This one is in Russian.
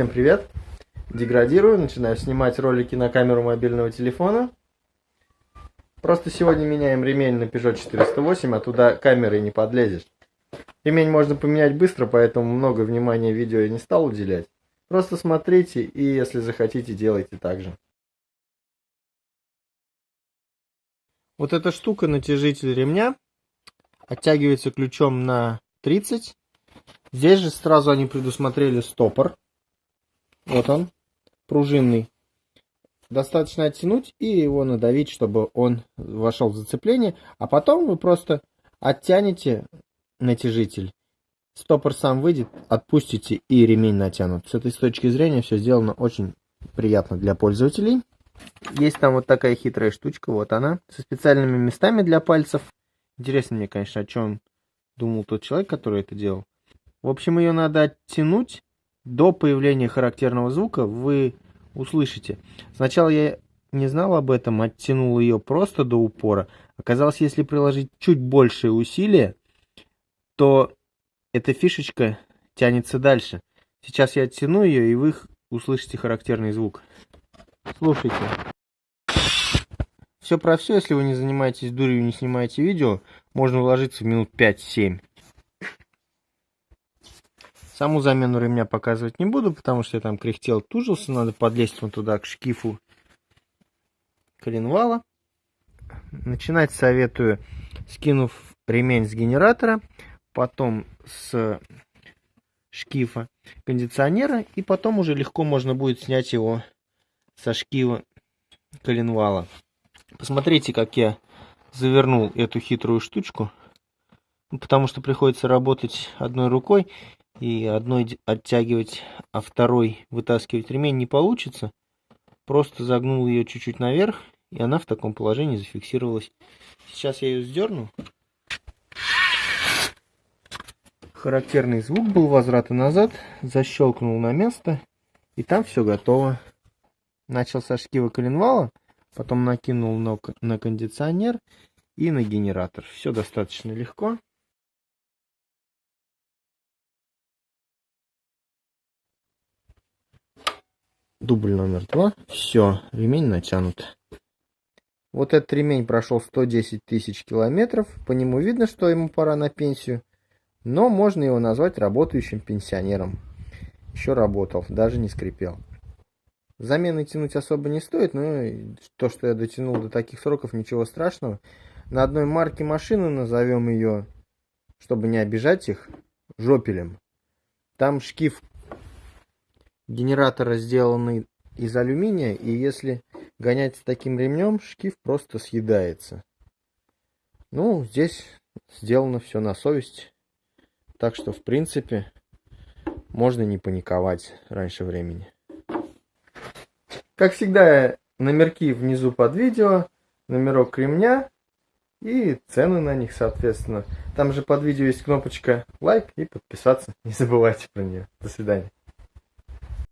Всем привет! Деградирую, начинаю снимать ролики на камеру мобильного телефона. Просто сегодня меняем ремень на Peugeot 408, а туда камерой не подлезешь. Ремень можно поменять быстро, поэтому много внимания видео я не стал уделять. Просто смотрите и если захотите, делайте так же. Вот эта штука, натяжитель ремня, оттягивается ключом на 30. Здесь же сразу они предусмотрели стопор. Вот он, пружинный. Достаточно оттянуть и его надавить, чтобы он вошел в зацепление. А потом вы просто оттянете натяжитель. Стопор сам выйдет, отпустите и ремень натянут. С этой точки зрения все сделано очень приятно для пользователей. Есть там вот такая хитрая штучка, вот она, со специальными местами для пальцев. Интересно мне, конечно, о чем думал тот человек, который это делал. В общем, ее надо оттянуть до появления характерного звука. Вы услышите. Сначала я не знал об этом, оттянул ее просто до упора. Оказалось, если приложить чуть большее усилие, то эта фишечка тянется дальше. Сейчас я оттяну ее, и вы услышите характерный звук. Слушайте. Все про все, если вы не занимаетесь дурью и не снимаете видео, можно уложиться в минут 5-7. Саму замену ремня показывать не буду, потому что я там кряхтел, тужился. Надо подлезть вот туда к шкифу коленвала. Начинать советую, скинув ремень с генератора, потом с шкифа кондиционера, и потом уже легко можно будет снять его со шкива коленвала. Посмотрите, как я завернул эту хитрую штучку, потому что приходится работать одной рукой, и одной оттягивать, а второй вытаскивать ремень не получится. Просто загнул ее чуть-чуть наверх, и она в таком положении зафиксировалась. Сейчас я ее сдерну. Характерный звук был возврата назад, защелкнул на место, и там все готово. Начал со шкива коленвала, потом накинул на кондиционер и на генератор. Все достаточно легко. Дубль номер два. Все, ремень натянут. Вот этот ремень прошел 110 тысяч километров. По нему видно, что ему пора на пенсию. Но можно его назвать работающим пенсионером. Еще работал, даже не скрипел. Замены тянуть особо не стоит, но то, что я дотянул до таких сроков, ничего страшного. На одной марке машины назовем ее, чтобы не обижать их, жопелем. Там шкив генератора сделаны из алюминия, и если гонять с таким ремнем, шкив просто съедается. Ну, здесь сделано все на совесть. Так что, в принципе, можно не паниковать раньше времени. Как всегда, номерки внизу под видео, номерок ремня и цены на них, соответственно. Там же под видео есть кнопочка лайк и подписаться. Не забывайте про нее. До свидания.